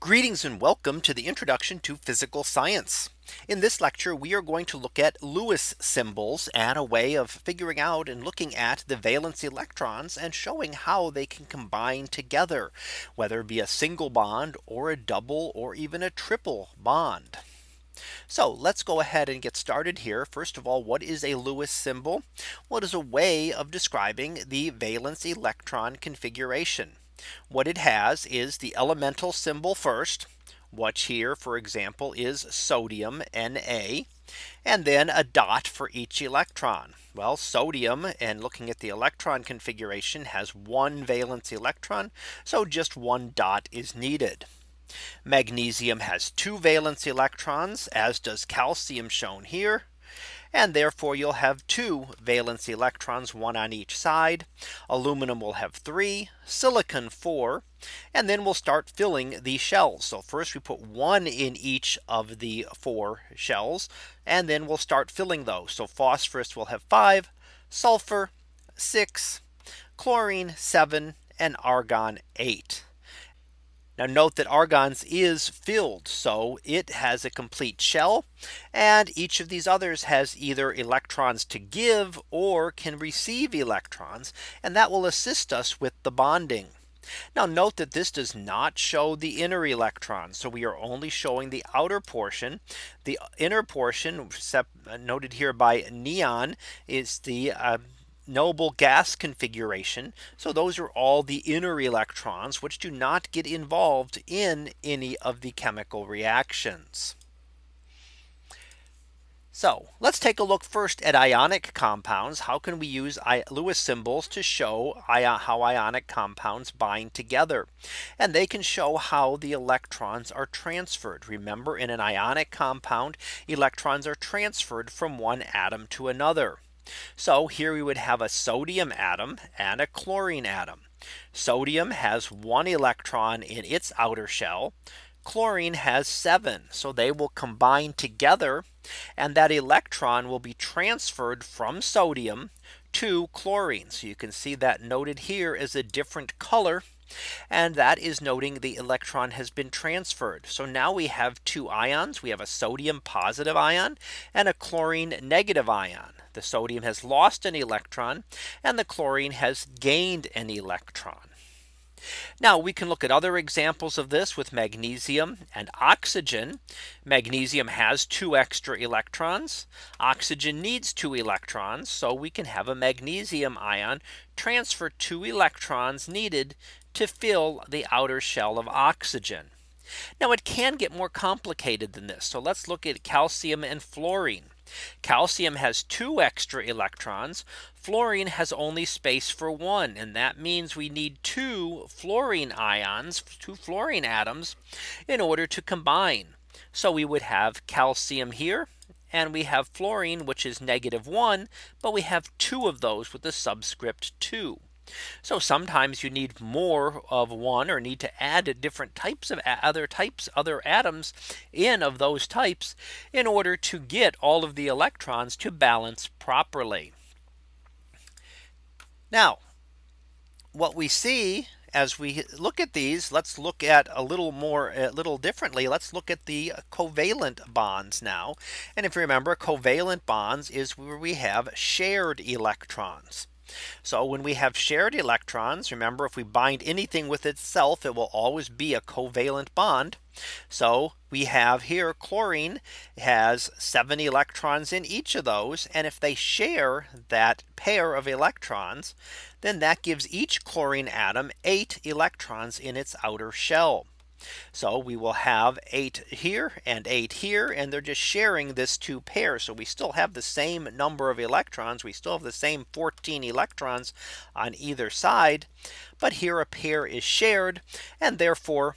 Greetings and welcome to the introduction to physical science. In this lecture, we are going to look at Lewis symbols and a way of figuring out and looking at the valence electrons and showing how they can combine together, whether it be a single bond or a double or even a triple bond. So let's go ahead and get started here. First of all, what is a Lewis symbol? well What is a way of describing the valence electron configuration? What it has is the elemental symbol first, which here, for example, is sodium Na. And then a dot for each electron. Well, sodium and looking at the electron configuration has one valence electron. So just one dot is needed. Magnesium has two valence electrons, as does calcium shown here and therefore you'll have two valence electrons, one on each side. Aluminum will have three, silicon four, and then we'll start filling the shells. So first we put one in each of the four shells, and then we'll start filling those. So phosphorus will have five, sulfur six, chlorine seven, and argon eight. Now note that argon's is filled. So it has a complete shell. And each of these others has either electrons to give or can receive electrons. And that will assist us with the bonding. Now note that this does not show the inner electrons. So we are only showing the outer portion. The inner portion noted here by neon is the uh, noble gas configuration. So those are all the inner electrons which do not get involved in any of the chemical reactions. So let's take a look first at ionic compounds. How can we use Lewis symbols to show how ionic compounds bind together? And they can show how the electrons are transferred. Remember in an ionic compound, electrons are transferred from one atom to another. So here we would have a sodium atom and a chlorine atom. Sodium has one electron in its outer shell. Chlorine has seven. So they will combine together and that electron will be transferred from sodium to chlorine. So you can see that noted here as a different color and that is noting the electron has been transferred. So now we have two ions. We have a sodium positive ion and a chlorine negative ion. The sodium has lost an electron and the chlorine has gained an electron. Now we can look at other examples of this with magnesium and oxygen. Magnesium has two extra electrons. Oxygen needs two electrons. So we can have a magnesium ion transfer two electrons needed to fill the outer shell of oxygen. Now it can get more complicated than this. So let's look at calcium and fluorine. Calcium has two extra electrons. Fluorine has only space for one. And that means we need two fluorine ions, two fluorine atoms in order to combine. So we would have calcium here and we have fluorine, which is negative one, but we have two of those with the subscript two. So sometimes you need more of one or need to add different types of other types other atoms in of those types in order to get all of the electrons to balance properly. Now what we see as we look at these, let's look at a little more a little differently. Let's look at the covalent bonds now. And if you remember covalent bonds is where we have shared electrons. So when we have shared electrons, remember if we bind anything with itself, it will always be a covalent bond. So we have here chlorine has seven electrons in each of those. And if they share that pair of electrons, then that gives each chlorine atom eight electrons in its outer shell. So we will have eight here and eight here and they're just sharing this two pairs. So we still have the same number of electrons. We still have the same 14 electrons on either side. But here a pair is shared and therefore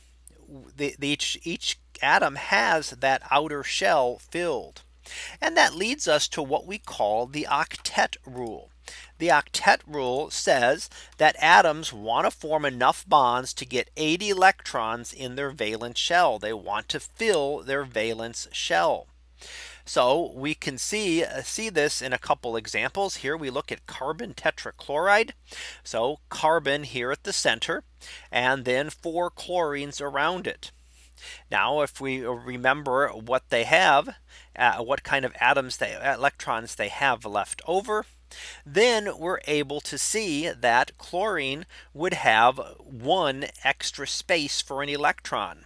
the, the each, each atom has that outer shell filled. And that leads us to what we call the octet rule. The octet rule says that atoms want to form enough bonds to get 80 electrons in their valence shell. They want to fill their valence shell. So we can see uh, see this in a couple examples here we look at carbon tetrachloride. So carbon here at the center and then four chlorines around it. Now if we remember what they have, uh, what kind of atoms they electrons they have left over, then we're able to see that chlorine would have one extra space for an electron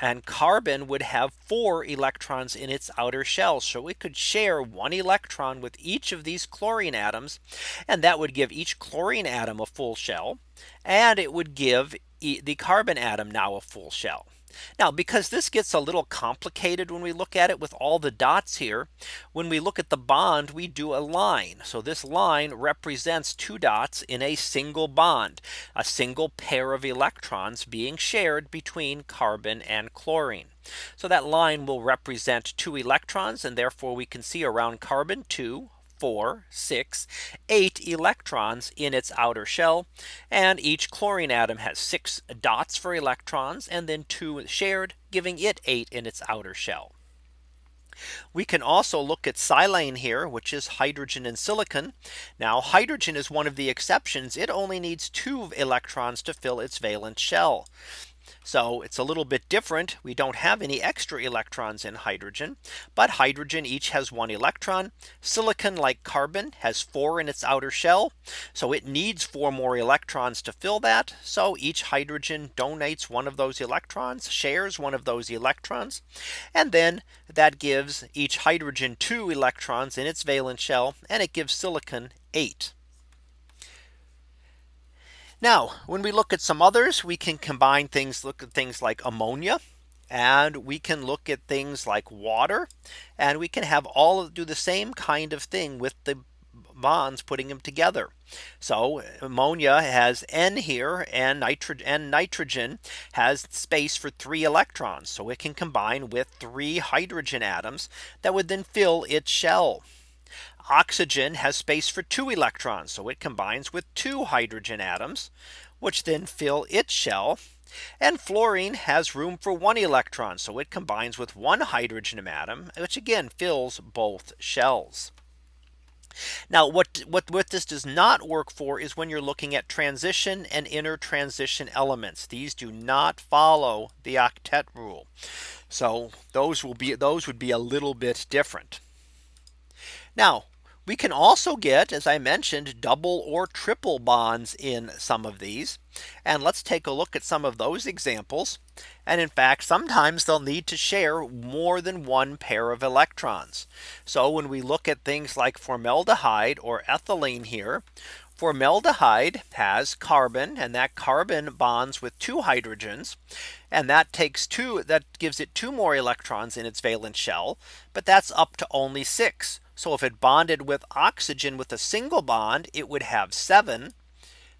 and carbon would have four electrons in its outer shell. So it could share one electron with each of these chlorine atoms. And that would give each chlorine atom a full shell. And it would give the carbon atom now a full shell. Now because this gets a little complicated when we look at it with all the dots here. When we look at the bond, we do a line. So this line represents two dots in a single bond, a single pair of electrons being shared between carbon and chlorine. So that line will represent two electrons and therefore we can see around carbon two four, six, eight electrons in its outer shell. And each chlorine atom has six dots for electrons and then two shared giving it eight in its outer shell. We can also look at silane here, which is hydrogen and silicon. Now hydrogen is one of the exceptions. It only needs two electrons to fill its valence shell. So it's a little bit different. We don't have any extra electrons in hydrogen, but hydrogen each has one electron. Silicon like carbon has four in its outer shell. So it needs four more electrons to fill that. So each hydrogen donates one of those electrons shares one of those electrons. And then that gives each hydrogen two electrons in its valence shell and it gives silicon eight. Now when we look at some others we can combine things look at things like ammonia and we can look at things like water and we can have all do the same kind of thing with the bonds putting them together. So ammonia has N here and nitrogen and nitrogen has space for three electrons. So it can combine with three hydrogen atoms that would then fill its shell. Oxygen has space for two electrons. So it combines with two hydrogen atoms, which then fill its shell. And fluorine has room for one electron. So it combines with one hydrogen atom, which again fills both shells. Now what, what what this does not work for is when you're looking at transition and inner transition elements. These do not follow the octet rule. So those will be those would be a little bit different. Now we can also get, as I mentioned, double or triple bonds in some of these. And let's take a look at some of those examples. And in fact, sometimes they'll need to share more than one pair of electrons. So when we look at things like formaldehyde or ethylene here, Formaldehyde has carbon and that carbon bonds with two hydrogens. And that takes two that gives it two more electrons in its valence shell. But that's up to only six. So if it bonded with oxygen with a single bond, it would have seven.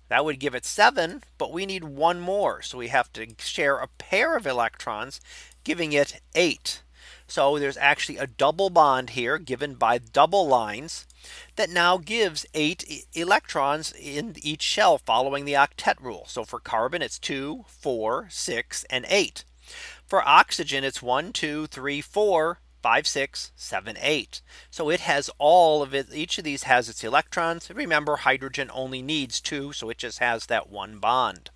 That would give it seven, but we need one more. So we have to share a pair of electrons, giving it eight. So there's actually a double bond here given by double lines that now gives eight electrons in each shell following the octet rule. So for carbon, it's two, four, six, and eight. For oxygen, it's one, two, three, four, five, six, seven, eight. So it has all of it. Each of these has its electrons. Remember, hydrogen only needs two. So it just has that one bond.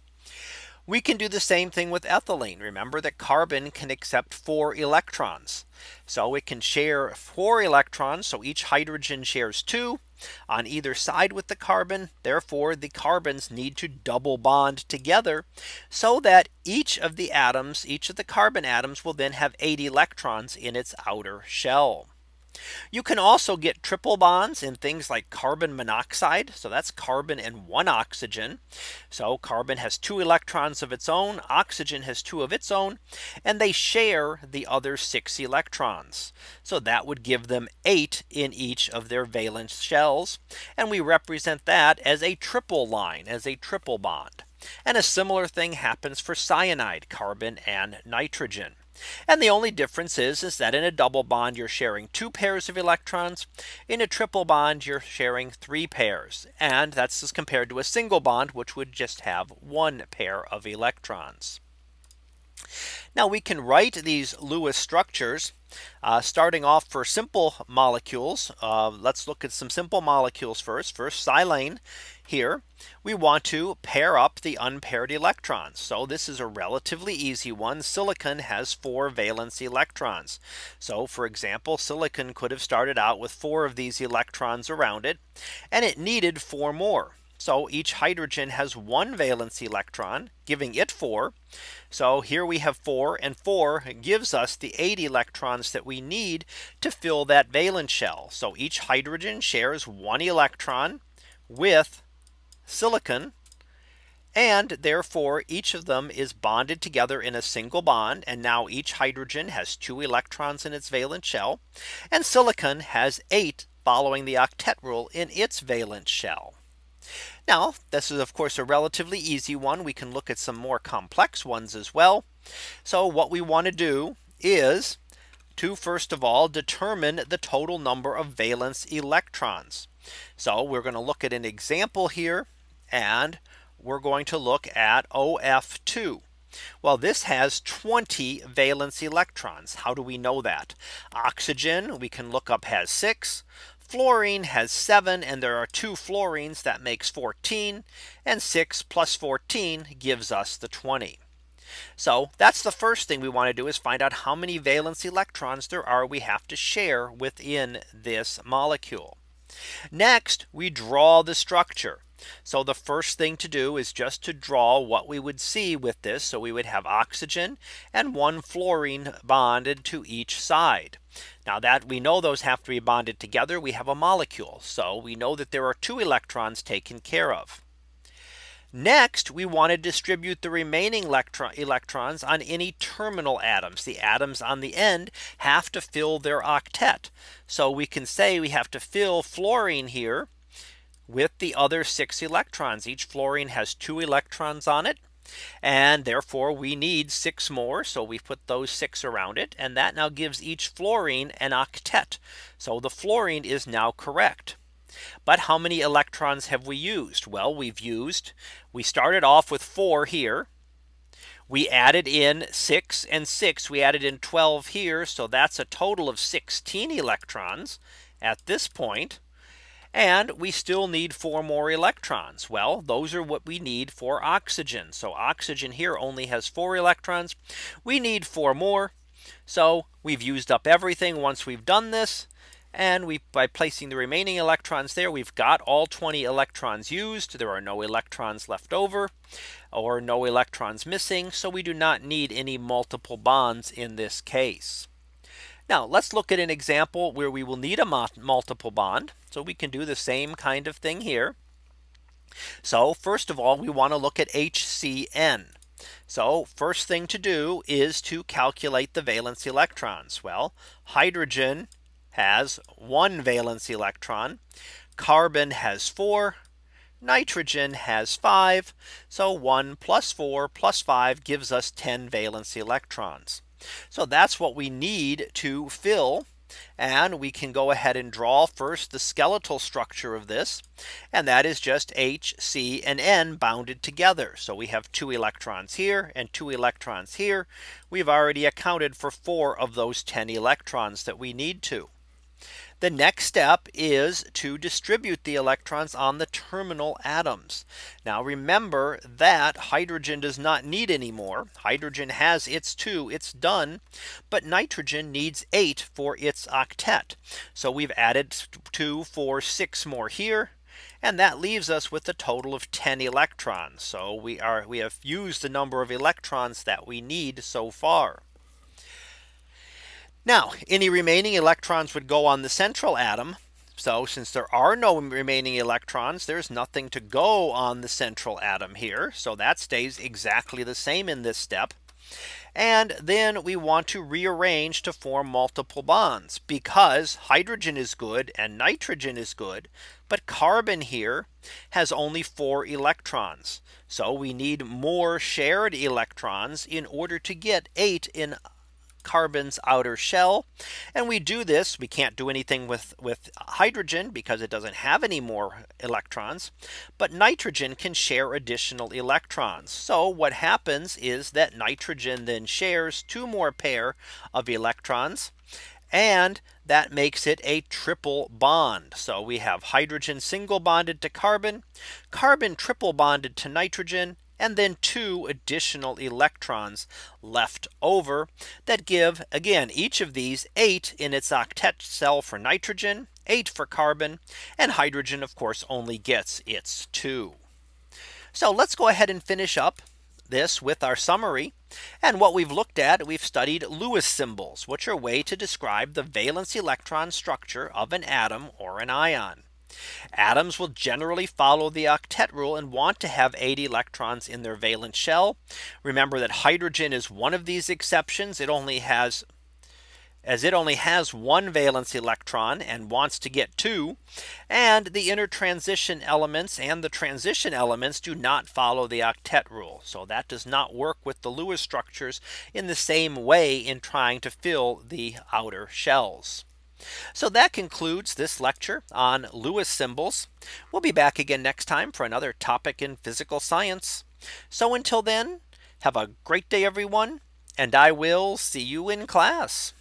We can do the same thing with ethylene. Remember that carbon can accept four electrons. So it can share four electrons. So each hydrogen shares two on either side with the carbon. Therefore, the carbons need to double bond together so that each of the atoms, each of the carbon atoms will then have eight electrons in its outer shell. You can also get triple bonds in things like carbon monoxide. So that's carbon and one oxygen. So carbon has two electrons of its own. Oxygen has two of its own. And they share the other six electrons. So that would give them eight in each of their valence shells. And we represent that as a triple line as a triple bond. And a similar thing happens for cyanide, carbon and nitrogen. And the only difference is, is that in a double bond, you're sharing two pairs of electrons. In a triple bond, you're sharing three pairs. And that's as compared to a single bond, which would just have one pair of electrons. Now we can write these Lewis structures uh, starting off for simple molecules. Uh, let's look at some simple molecules first. First silane here we want to pair up the unpaired electrons. So this is a relatively easy one. Silicon has four valence electrons. So for example, silicon could have started out with four of these electrons around it and it needed four more. So each hydrogen has one valence electron giving it four. So here we have four and four gives us the eight electrons that we need to fill that valence shell. So each hydrogen shares one electron with silicon. And therefore each of them is bonded together in a single bond. And now each hydrogen has two electrons in its valence shell. And silicon has eight following the octet rule in its valence shell. Now this is of course a relatively easy one. We can look at some more complex ones as well. So what we want to do is to first of all determine the total number of valence electrons. So we're going to look at an example here and we're going to look at OF2. Well, this has 20 valence electrons. How do we know that? Oxygen we can look up has six. Fluorine has seven and there are two fluorines that makes 14 and 6 plus 14 gives us the 20. So that's the first thing we want to do is find out how many valence electrons there are we have to share within this molecule. Next, we draw the structure. So the first thing to do is just to draw what we would see with this. So we would have oxygen and one fluorine bonded to each side. Now that we know those have to be bonded together, we have a molecule. So we know that there are two electrons taken care of. Next, we want to distribute the remaining electron electrons on any terminal atoms. The atoms on the end have to fill their octet. So we can say we have to fill fluorine here with the other six electrons. Each fluorine has two electrons on it. And therefore we need six more. So we put those six around it. And that now gives each fluorine an octet. So the fluorine is now correct. But how many electrons have we used? Well, we've used we started off with four here. We added in six and six. We added in 12 here. So that's a total of 16 electrons at this point. And we still need four more electrons. Well, those are what we need for oxygen. So oxygen here only has four electrons. We need four more. So we've used up everything once we've done this. And we by placing the remaining electrons there, we've got all 20 electrons used. There are no electrons left over or no electrons missing. So we do not need any multiple bonds in this case. Now let's look at an example where we will need a multiple bond. So we can do the same kind of thing here. So first of all, we want to look at HCN. So first thing to do is to calculate the valence electrons. Well, hydrogen has one valence electron. Carbon has four. Nitrogen has five. So 1 plus 4 plus 5 gives us 10 valence electrons. So that's what we need to fill. And we can go ahead and draw first the skeletal structure of this. And that is just H, C and N bounded together. So we have two electrons here and two electrons here. We've already accounted for four of those 10 electrons that we need to. The next step is to distribute the electrons on the terminal atoms. Now remember that hydrogen does not need any more. Hydrogen has its two, it's done. But nitrogen needs eight for its octet. So we've added two, four, six more here. And that leaves us with a total of 10 electrons. So we are we have used the number of electrons that we need so far. Now any remaining electrons would go on the central atom. So since there are no remaining electrons, there's nothing to go on the central atom here. So that stays exactly the same in this step. And then we want to rearrange to form multiple bonds because hydrogen is good and nitrogen is good. But carbon here has only four electrons. So we need more shared electrons in order to get eight in carbon's outer shell. And we do this, we can't do anything with with hydrogen because it doesn't have any more electrons. But nitrogen can share additional electrons. So what happens is that nitrogen then shares two more pair of electrons. And that makes it a triple bond. So we have hydrogen single bonded to carbon, carbon triple bonded to nitrogen, and then two additional electrons left over that give again each of these eight in its octet cell for nitrogen, eight for carbon, and hydrogen of course only gets its two. So let's go ahead and finish up this with our summary. And what we've looked at, we've studied Lewis symbols, which are a way to describe the valence electron structure of an atom or an ion. Atoms will generally follow the octet rule and want to have 8 electrons in their valence shell. Remember that hydrogen is one of these exceptions. It only has as it only has one valence electron and wants to get two. And the inner transition elements and the transition elements do not follow the octet rule. So that does not work with the Lewis structures in the same way in trying to fill the outer shells. So that concludes this lecture on Lewis symbols. We'll be back again next time for another topic in physical science. So until then, have a great day, everyone, and I will see you in class.